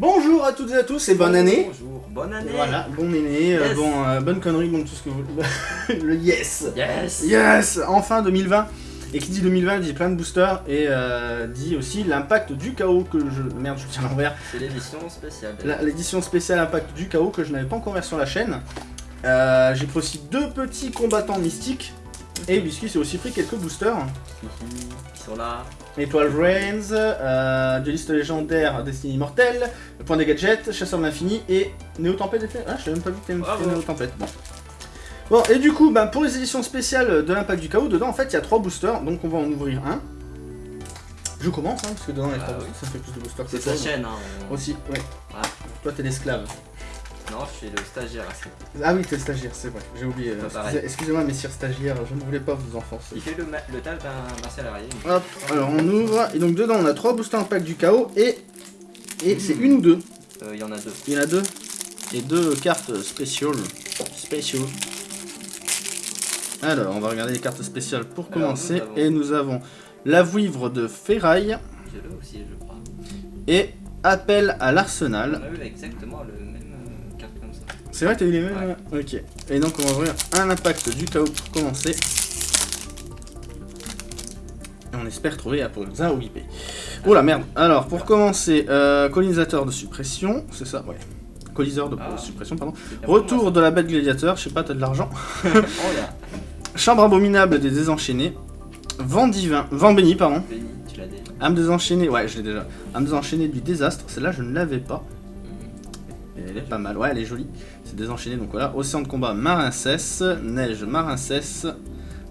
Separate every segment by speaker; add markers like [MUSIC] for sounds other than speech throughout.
Speaker 1: Bonjour à toutes et à tous et bonne année.
Speaker 2: Bonjour, bonne année.
Speaker 1: Voilà, bon année, euh, bon, euh, bonne connerie, bon tout ce que vous [LAUGHS] Le yes
Speaker 2: Yes.
Speaker 1: Yes Enfin 2020 Et qui dit 2020 dit plein de boosters et euh, dit aussi l'impact du chaos que je... Merde, je tiens à l'envers.
Speaker 2: C'est l'édition spéciale.
Speaker 1: L'édition spéciale impact du chaos que je n'avais pas encore ouvert sur la chaîne. Euh, J'ai pris aussi deux petits combattants mystiques. Et Biscuit s'est aussi pris quelques boosters.
Speaker 2: Qui sont là.
Speaker 1: Étoile Reigns, euh, dueliste légendaire Destiny Immortel, Point des gadgets, Chasseur de l'infini et Néo Tempête. Ah, je même pas vu que
Speaker 2: Bravo.
Speaker 1: fait Néo Tempête. Bon. Bon, et du coup, bah, pour les éditions spéciales de l'impact du chaos, dedans en fait il y a trois boosters, donc on va en ouvrir un. Je commence, hein, parce que dedans il y a
Speaker 2: Ah
Speaker 1: trois
Speaker 2: oui.
Speaker 1: boosters, ça fait plus de boosters que
Speaker 2: C'est sa chaîne. Hein.
Speaker 1: Aussi, ouais.
Speaker 2: Ah.
Speaker 1: Toi t'es l'esclave.
Speaker 2: Non, je suis le stagiaire.
Speaker 1: Ah oui, t'es stagiaire, c'est vrai, j'ai oublié. Excusez-moi, messieurs stagiaires, je ne voulais pas vous enfoncer.
Speaker 2: Il fait le, ma- le taf d'un arrière.
Speaker 1: Hop, alors on ouvre, et donc dedans on a trois boosters impact du chaos, et, et c'est une ou deux
Speaker 2: Euh, Il y en a deux.
Speaker 1: Il y en a deux. Et deux cartes spéciales. Spécial. Alors, on va regarder les cartes spéciales pour
Speaker 2: Alors,
Speaker 1: commencer.
Speaker 2: nous avons-
Speaker 1: Et nous avons la vouivre de ferraille
Speaker 2: Je aussi, je crois.
Speaker 1: et appel à
Speaker 2: On
Speaker 1: l'arsenal.
Speaker 2: a eu exactement le même
Speaker 1: C'est vrai, t'as eu les mêmes Ok. Et donc, on va ouvrir un impact du chaos pour commencer. Et on espère trouver la pause. Ah oui, Oh la merde. Alors, pour commencer, euh, colonisateur de suppression. C'est ça, ouais. Coliseur de
Speaker 2: Ah.
Speaker 1: suppression, pardon. Retour de la bête gladiateur. Je sais pas, t'as de l'argent. [LAUGHS]
Speaker 2: Oh là.
Speaker 1: Chambre abominable des désenchaînés. Vent divin. Vent béni, pardon.
Speaker 2: Béni, tu l'as dit.
Speaker 1: Âme désenchaînée. Ouais, je l'ai déjà. Âme désenchaînée du désastre. Celle-là, je ne l'avais pas. Elle est pas mal. Ouais, elle est jolie. C'est désenchaîné, donc voilà. Océan de combat Marincesse. Neige Marincesse.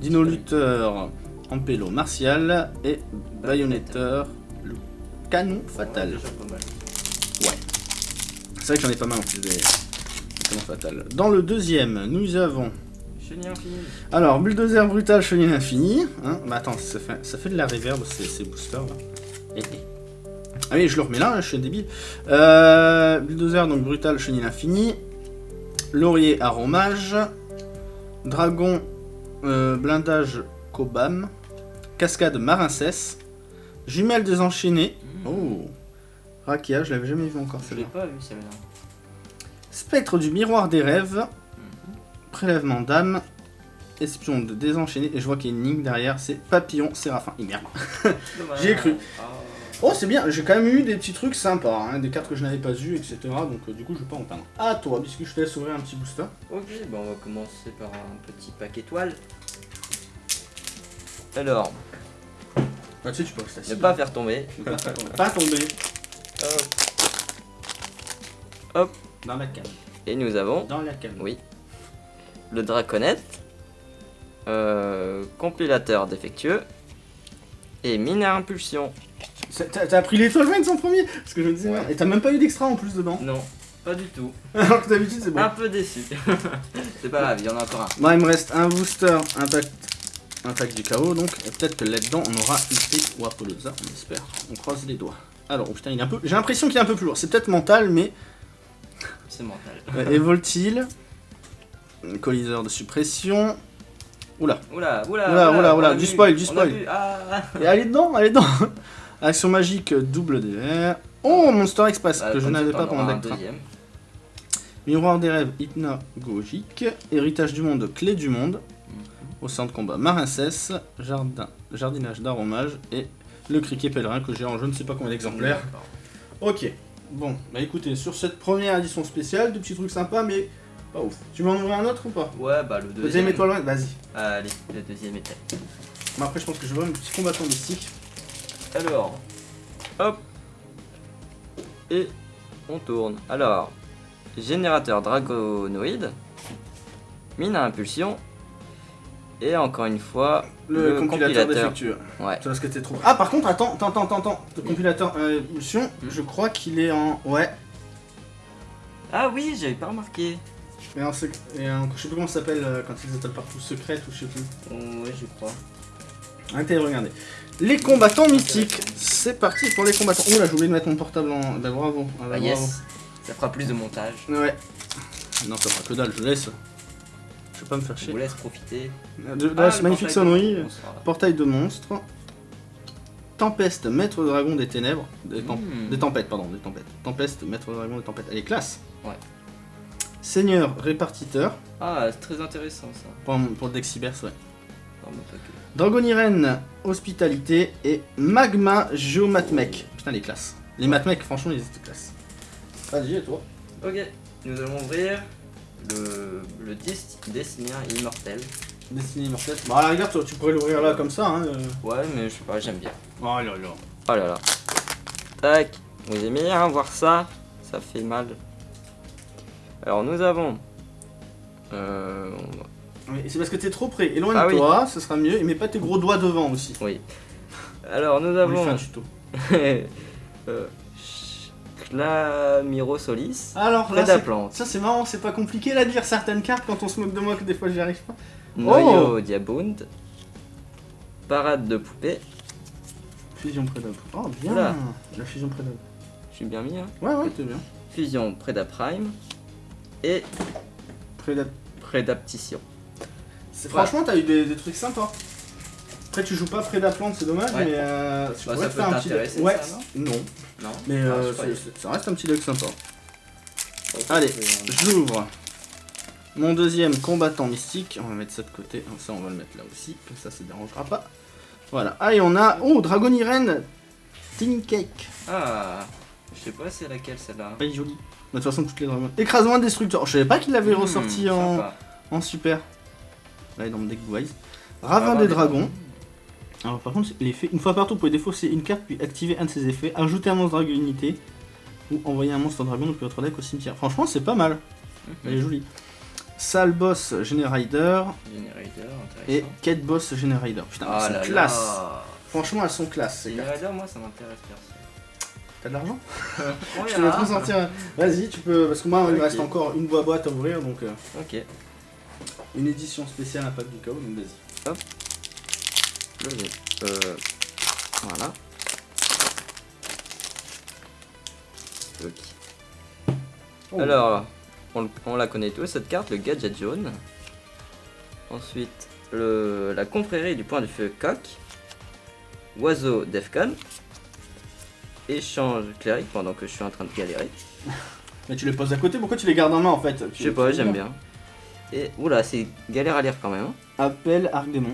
Speaker 1: Dino lutteur Ampelo martial. Et baïonnetteur le canon fatal.
Speaker 2: Mal.
Speaker 1: C'est vrai que j'en ai pas mal en plus des canons. Dans le deuxième, nous avons. Alors, bulldozer brutal, chenille infini. Hein bah attends, ça fait, ça fait de la reverb ces, ces boosters là. Et, et. Ah oui, je le remets là, je suis un débile. Euh, bulldozer, donc brutal, chenille infini. Laurier, aromage. Dragon, euh, blindage, cobam. Cascade, marincesse. Jumelle désenchaînée. Oh. Rakia, je l'avais jamais vu encore
Speaker 2: Je l'ai
Speaker 1: celle-là.
Speaker 2: pas vu celle-là.
Speaker 1: Spectre du miroir des rêves.
Speaker 2: Mhm.
Speaker 1: Prélèvement d'âme, espion de désenchaîné, et je vois qu'il y a une ligne derrière, c'est papillon séraphin. Merde.
Speaker 2: Dommage. [LAUGHS]
Speaker 1: J'y ai cru.
Speaker 2: Ah.
Speaker 1: Oh, c'est bien, j'ai quand même eu des petits trucs sympas, hein, des cartes que je n'avais pas eues, etc. Donc euh, du coup, je vais pas en peindre. À toi, puisque je te laisse ouvrir un petit booster.
Speaker 2: Ok, bah on va commencer par un petit pack étoile. Alors,
Speaker 1: Bah, tu sais, tu peux rester assis.
Speaker 2: ne pas faire tomber.
Speaker 1: Pas tomber
Speaker 2: Hop.
Speaker 1: dans la canne.
Speaker 2: Et nous avons
Speaker 1: Dans la canne.
Speaker 2: Oui. le draconette, euh, compilateur défectueux et mine à impulsion.
Speaker 1: T'as pris l'étoile Reigns en premier Parce que je me disais,
Speaker 2: Ouais.
Speaker 1: et t'as même pas eu d'extra en plus dedans.
Speaker 2: Non, pas du tout. [LAUGHS]
Speaker 1: Alors que d'habitude, c'est bon.
Speaker 2: Un peu déçu. [LAUGHS] C'est pas grave, il y en a encore un.
Speaker 1: Moi, il me reste un booster, impact, impact du chaos, donc et peut-être que là-dedans, on aura IP ou Apollosa, on espère. On croise les doigts. Alors, oh putain, il est un peu. J'ai l'impression qu'il est un peu plus lourd. C'est peut-être mental, mais. [LAUGHS]
Speaker 2: C'est mental.
Speaker 1: Euh, Evoltil, coliseur de suppression. Oula.
Speaker 2: Oula, oula,
Speaker 1: Oula, oula, oula, du spoil, du spoil.
Speaker 2: Ah,
Speaker 1: Et allez dedans, allez dedans Action magique, double verts. Oh, Monster Express,
Speaker 2: bah,
Speaker 1: que je n'avais pas pendant Deck. Miroir des rêves hypnagogique, héritage du monde, clé du monde, au centre de combat marincesse, jardin, jardinage d'aromage et le criquet pèlerin que j'ai en je ne sais pas combien d'exemplaires. Ok, bon, bah écoutez, sur cette première édition spéciale, deux petits trucs sympas mais pas ouf. Tu veux en ouvrir un autre ou pas?
Speaker 2: Ouais, bah le
Speaker 1: Deuxième
Speaker 2: deuxième.
Speaker 1: étoile, vas-y.
Speaker 2: Allez, le deuxième étape.
Speaker 1: Bon, après je pense que je vais voir un petit combattant mystique.
Speaker 2: Alors, hop, et on tourne. Alors, générateur dragonoïde, mine à impulsion, et encore une fois,
Speaker 1: Le, compilateur, défectueux.
Speaker 2: Ouais,
Speaker 1: Tu vois ce que t'es trop. Ah par contre, attends, attends, attends, attends. Le compilateur euh, Impulsion,
Speaker 2: Hmm.
Speaker 1: je crois qu'il est en. Ouais.
Speaker 2: Ah oui, j'avais pas remarqué.
Speaker 1: Mais en sec- et en- je sais plus comment ça s'appelle euh, quand ils appellent partout secrète ou je sais plus.
Speaker 2: Oh, ouais, je crois.
Speaker 1: De regarder. Les combattants mystiques. C'est parti pour les combattants. Oh là, j'ai oublié de mettre mon portable en. Bah bravo. Ah, bah,
Speaker 2: Ah
Speaker 1: bravo.
Speaker 2: yes, ça fera plus de montage.
Speaker 1: Ouais. Non, ça fera que dalle, je laisse. Je vais pas me faire
Speaker 2: Je
Speaker 1: chier.
Speaker 2: vous laisse profiter.
Speaker 1: De, de
Speaker 2: Ah, le
Speaker 1: magnifique
Speaker 2: portail
Speaker 1: sonnerie.
Speaker 2: de-.
Speaker 1: Portail de monstre. Tempeste, maître dragon des ténèbres. Des, tem-
Speaker 2: Hmm.
Speaker 1: des tempêtes, pardon, des tempêtes. Tempeste, maître dragon des tempêtes. Elle est classe.
Speaker 2: Ouais.
Speaker 1: Seigneur répartiteur.
Speaker 2: Ah, c'est très intéressant ça.
Speaker 1: Pour, pour le deck Cybers, ouais. Dragoniren, hospitalité. Et Magma Geomatmech. Putain, les classes. Les matmech, franchement, ils étaient classes. Vas-y, et toi?
Speaker 2: Ok, nous allons ouvrir le, le Dest- Destinien Immortel.
Speaker 1: Destiné Immortel. Bah, à la rigueur, tu, tu pourrais l'ouvrir là comme ça. Hein. euh.
Speaker 2: Ouais, mais je sais pas, j'aime bien.
Speaker 1: Oh là là.
Speaker 2: Oh là là. Tac, vous aimez bien voir ça? Ça fait mal. Alors nous avons... Euh, on va-
Speaker 1: Oui, c'est parce que t'es trop près.
Speaker 2: Ah
Speaker 1: Éloigne-toi, ce sera mieux. Et mets pas tes gros doigts devant aussi.
Speaker 2: Oui. Alors nous
Speaker 1: On lui fait
Speaker 2: avons...
Speaker 1: un tuto. [LAUGHS]
Speaker 2: euh, Clamiro Solis.
Speaker 1: Alors là, ça c'est marrant, c'est pas compliqué là de lire certaines cartes quand on se moque de moi que des fois j'y arrive pas.
Speaker 2: Noyo Diabund. Parade de poupée.
Speaker 1: Fusion Prédable. Oh bien
Speaker 2: Oula.
Speaker 1: La fusion Prédable.
Speaker 2: Je suis bien mis, hein.
Speaker 1: Ouais ouais, t'es bien.
Speaker 2: Fusion Prédaprime. Et
Speaker 1: Prédable.
Speaker 2: Prédaptition.
Speaker 1: Franchement, t'as eu des, des trucs sympas. Après, tu joues pas Prédaplante, c'est dommage,
Speaker 2: Ouais.
Speaker 1: mais euh, tu
Speaker 2: Bah,
Speaker 1: pourrais
Speaker 2: ça peut
Speaker 1: faire un petit deck. Ouais,
Speaker 2: ça,
Speaker 1: non,
Speaker 2: Non
Speaker 1: mais
Speaker 2: Ah,
Speaker 1: euh, ça reste un petit deck sympa. Allez, j'ouvre mon deuxième combattant mystique. On va mettre ça de côté, ça on va le mettre là aussi, comme ça ça dérangera pas. Voilà, allez, on a. Oh, Dragoniren Tin Cake.
Speaker 2: Ah, je sais pas c'est laquelle celle-là.
Speaker 1: Pas jolie. De toute façon, toutes les dragons. Écrasement destructeur. Je savais pas qu'il l'avait
Speaker 2: Hmm,
Speaker 1: ressorti en, en super. Dans mon deck Wise. Ravin des dragons. Alors, par contre, l'effet, une fois partout, vous pouvez défausser une carte puis activer un de ses effets, ajouter un monstre dragon unité ou envoyer un monstre dragon depuis votre deck au cimetière. Franchement, c'est pas mal. Elle est jolie. Sale boss Generider
Speaker 2: Generator,
Speaker 1: et. Quête boss Generider. Putain,
Speaker 2: Ah
Speaker 1: elles
Speaker 2: là
Speaker 1: sont classe.
Speaker 2: là.
Speaker 1: Franchement, elles sont classe.
Speaker 2: Generator, moi ça m'intéresse perso.
Speaker 1: T'as de l'argent [LAUGHS] Je te sortir. un. Vas-y, tu peux. Parce que moi, il me reste encore une boîte boîte à ouvrir, donc euh,
Speaker 2: Ok,
Speaker 1: une édition spéciale du Chaos, donc vas-y.
Speaker 2: jeu. Euh, voilà. Ok.
Speaker 1: Oh.
Speaker 2: Alors, on, on la connaît tous cette carte, le gadget jaune. Ensuite, le, la confrérie du point du feu coq. Oiseau Defcon. Échange cléric pendant que je suis en train de galérer. [LAUGHS]
Speaker 1: Mais tu les poses à côté, pourquoi tu les gardes en main en fait?
Speaker 2: Je sais pas, j'aime bien. Et oula, c'est galère à lire quand même. hein.
Speaker 1: Appel Arc-Démon.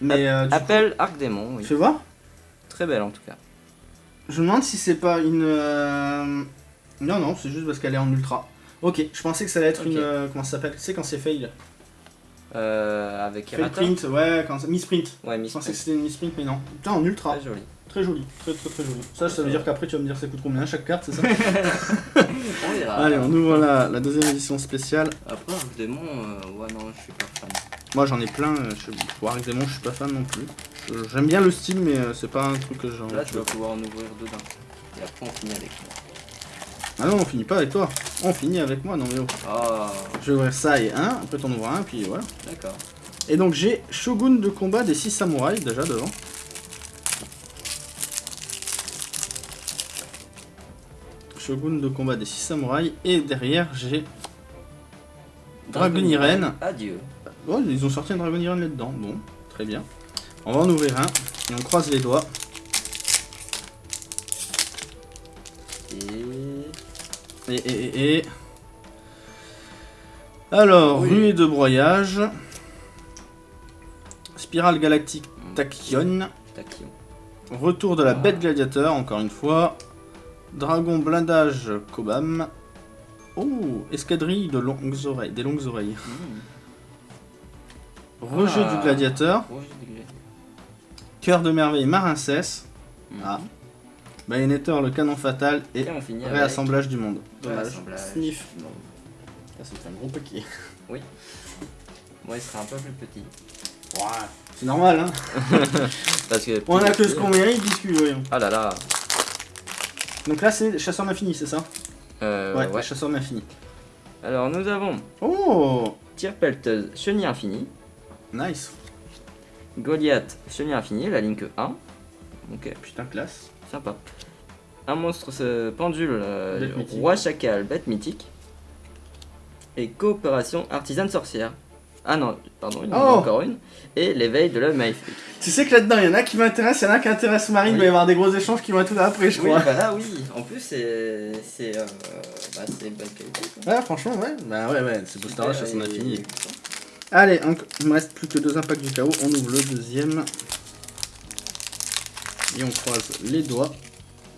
Speaker 1: Mais euh, du
Speaker 2: Appel Arc Démon, oui.
Speaker 1: fais voir.
Speaker 2: Très belle en tout cas.
Speaker 1: Je me demande si c'est pas une. euh, Non, non, c'est juste parce qu'elle est en ultra. Ok, je pensais que ça allait être
Speaker 2: Ok.
Speaker 1: une. euh, Comment ça s'appelle Tu sais quand c'est fail
Speaker 2: Euh, avec Errata.
Speaker 1: print, ouais, quand c'est. Misprint.
Speaker 2: Ouais,
Speaker 1: Je
Speaker 2: Miss
Speaker 1: pensais que c'était une misprint, mais non. Putain, en ultra.
Speaker 2: Très joli.
Speaker 1: Très joli, très très très joli. Ça, ça veut dire qu'après tu vas me dire ça coûte combien chaque carte, c'est ça [LAUGHS]
Speaker 2: On verra.
Speaker 1: Allez, on ouvre la, la deuxième édition spéciale.
Speaker 2: Après, Arc Démon, euh, ouais, non, je suis pas fan.
Speaker 1: Moi j'en ai plein, euh, je... pour Arc Démon je suis pas fan non plus. Je- J'aime bien le style, mais euh, c'est pas un truc que j'en.
Speaker 2: Là, tu vas pouvoir en ouvrir deux d'un coup. Et après, on finit avec moi.
Speaker 1: Ah non, on finit pas avec toi. On finit avec moi, non mais oh.
Speaker 2: Ah,
Speaker 1: Je vais ouvrir ça et un, après t'en ouvres un, puis voilà.
Speaker 2: d'accord.
Speaker 1: Et donc j'ai Shogun de combat des 6 samouraïs déjà devant. Shogun de combat des 6 samouraïs. Et derrière j'ai Dragoniren.
Speaker 2: Adieu.
Speaker 1: Oh, ils ont sorti un Dragoniren là-dedans. Bon, très bien. On va en ouvrir un. Et on croise les doigts.
Speaker 2: Et.
Speaker 1: Alors,
Speaker 2: Oui.
Speaker 1: ruée de broyage. Spirale galactique Tachyon.
Speaker 2: Tachyon.
Speaker 1: Retour de la
Speaker 2: Ah.
Speaker 1: bête gladiateur, encore une fois. Dragon blindage Kobam. Oh, escadrille de longues oreilles, des longues oreilles.
Speaker 2: Mmh.
Speaker 1: Rejet
Speaker 2: Ah.
Speaker 1: du gladiateur. Cœur de merveille Marincesse.
Speaker 2: Mmh.
Speaker 1: Ah. Bayonetter le canon fatal et
Speaker 2: Et on finit avec
Speaker 1: réassemblage du monde. Dommage. Sniff.
Speaker 2: Non.
Speaker 1: C'est un gros paquet. [LAUGHS]
Speaker 2: Moi, il serait un peu plus petit.
Speaker 1: Ouais, c'est normal, hein. [LAUGHS]
Speaker 2: Parce que.
Speaker 1: On a que ce qu'on mérite, discute, voyons.
Speaker 2: Ah là là.
Speaker 1: Donc là, c'est chasseur d'infini, c'est ça?
Speaker 2: Euh,
Speaker 1: ouais,
Speaker 2: ouais.
Speaker 1: chasseur d'infini.
Speaker 2: Alors, nous avons
Speaker 1: Oh,
Speaker 2: Tire pelleteuse chenille infini.
Speaker 1: nice.
Speaker 2: Goliath chenille infini, la ligne 1. Ok,
Speaker 1: Putain, classe.
Speaker 2: Sympa. Un monstre ce pendule, euh, roi chacal, bête mythique. Et coopération artisane sorcière. Ah non, pardon, il y en a
Speaker 1: Oh.
Speaker 2: encore une. Et l'éveil de l'œuf maléfique.
Speaker 1: Tu sais que là-dedans, il y en a qui m'intéressent, il y en a qui intéressent Marine, il va y avoir des gros échanges qui vont être là après, je
Speaker 2: Oui,
Speaker 1: crois.
Speaker 2: bah là, oui. En plus, c'est. C'est. Euh, bah, c'est bonne qualité. quoi.
Speaker 1: Ouais, franchement, ouais. Bah ouais, ouais, c'est Booster Rush, ça s'en a fini. Allez, il me reste plus que deux impacts du chaos. On ouvre le deuxième. Et on croise les doigts.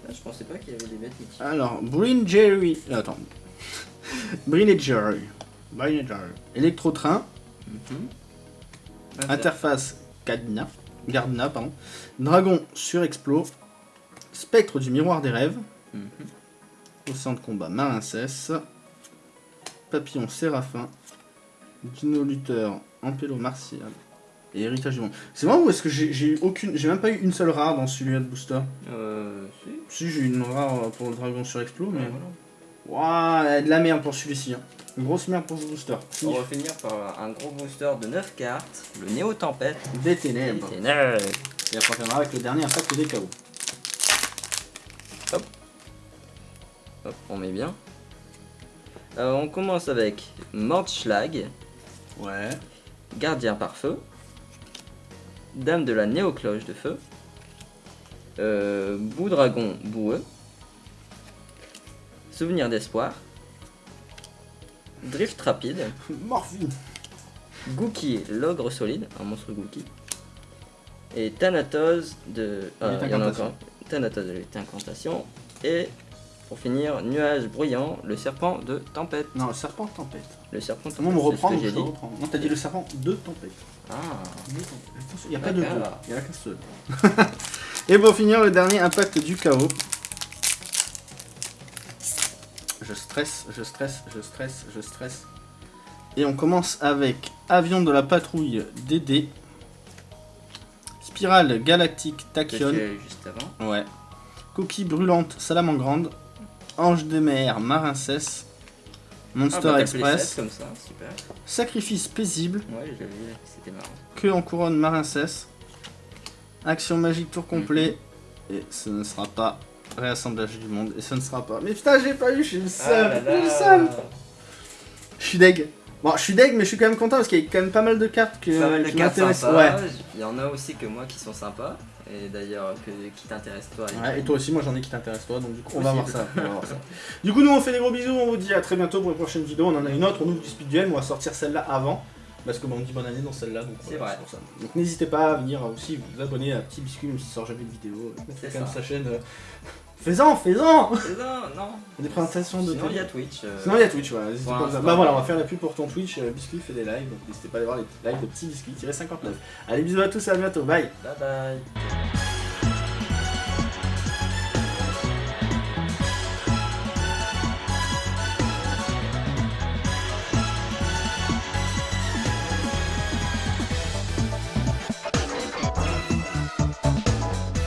Speaker 2: Là, je pensais pas qu'il y avait des bêtes mythiques.
Speaker 1: Alors, Brin Jerry. Attends. Brin et Jerry. [LAUGHS] Brin et Jerry. Électro-train.
Speaker 2: Mhm.
Speaker 1: Interface Gardna. Gardna, pardon. Dragon sur Explo. Spectre du miroir des rêves. Au centre de combat, Marincès. Papillon Séraphin. Dino Luther, Ampélo Martial. Et Héritage du Monde. C'est vrai ou est-ce que j'ai eu aucune. J'ai même pas eu une seule rare dans celui-là de Booster
Speaker 2: Euh. Si.
Speaker 1: Si, j'ai eu une rare pour le Dragon sur Explo, mais.
Speaker 2: Ouais, voilà.
Speaker 1: Waouh, de la merde pour celui-ci. hein. Une grosse merde pour ce Booster.
Speaker 2: On va finir par un gros booster de 9 cartes, le Néo Tempête.
Speaker 1: Des ténèbres.
Speaker 2: Des ténèbres.
Speaker 1: Et après, on viendra avec le dernier impact des chaos.
Speaker 2: Hop, on met bien. Euh, on commence avec Mordschlag,
Speaker 1: Ouais.
Speaker 2: Gardien par feu, Dame de la Néocloche de feu, euh, Boudragon boueux, Souvenir d'espoir, Drift rapide, [LAUGHS]
Speaker 1: Morphine.
Speaker 2: Gookie l'ogre solide, un monstre Gookie, et Thanatos de. ah, il y en a encore. Thanatos de lutte incantation, et pour finir, Nuage bruyant, le serpent de tempête.
Speaker 1: Non, le serpent tempête.
Speaker 2: Le serpent de tempête, ce que j'ai
Speaker 1: je
Speaker 2: dit.
Speaker 1: reprends. Non, t'as dit le serpent de tempête.
Speaker 2: Ah,
Speaker 1: Il n'y a pas de deux. Il y en a qu'un seul. [LAUGHS] Et pour finir, le dernier impact du chaos. Je stresse, je stresse, je stresse, je stresse. Et on commence avec Avion de la patrouille DD. Spirale galactique
Speaker 2: que
Speaker 1: Tachyon.
Speaker 2: juste avant?
Speaker 1: Ouais. Coquille brûlante Salamangrande. Ange de mer Marincès. Monster
Speaker 2: Ah, bah,
Speaker 1: Express.
Speaker 2: comme ça, super.
Speaker 1: Sacrifice paisible.
Speaker 2: Ouais, c'était marrant.
Speaker 1: Queue en couronne Marincès. Action magique tour complet. Et ce ne sera pas réassemblage du monde. Et ce ne sera pas. Mais putain, j'ai pas eu, je suis le seul. je suis le seul. Je suis deg. Bon, je suis deg, mais je suis quand même content parce qu'il y a quand même pas mal de cartes que,
Speaker 2: Pas mal de
Speaker 1: qui
Speaker 2: cartes
Speaker 1: m'intéressent.
Speaker 2: sympas.
Speaker 1: Ouais.
Speaker 2: Il y en a aussi que moi qui sont sympas. Et d'ailleurs, que, qui t'intéressent toi.
Speaker 1: Ouais, et toi aussi, moi j'en ai qui t'intéressent toi, donc du coup on va voir ça. on va voir ça. [LAUGHS] Du coup, nous on fait des gros bisous, on vous dit à très bientôt pour une prochaine vidéo. On en a une autre, on ouvre du speed duel, mais on va sortir celle-là avant. Parce que bah, on dit bonne année dans celle-là, donc
Speaker 2: C'est
Speaker 1: voilà,
Speaker 2: vrai.
Speaker 1: pour ça. Donc n'hésitez pas à venir aussi vous abonner à Petit Biscuit, même s'il sort jamais de vidéo.
Speaker 2: C'est
Speaker 1: quand même sa chaîne. euh, Fais-en, fais-en
Speaker 2: Non, non.
Speaker 1: Des présentations de
Speaker 2: Sinon, il y a Twitch. euh,
Speaker 1: Sinon il y a Twitch, voilà. n'hésitez
Speaker 2: pour
Speaker 1: pas à-
Speaker 2: l'instant.
Speaker 1: Bah voilà, on va faire la pub pour ton Twitch. euh, Biscuit fait des lives, donc n'hésitez pas à aller voir les lives de Petit Biscuit 59. Allez, bisous à tous et à bientôt, bye
Speaker 2: Bye bye.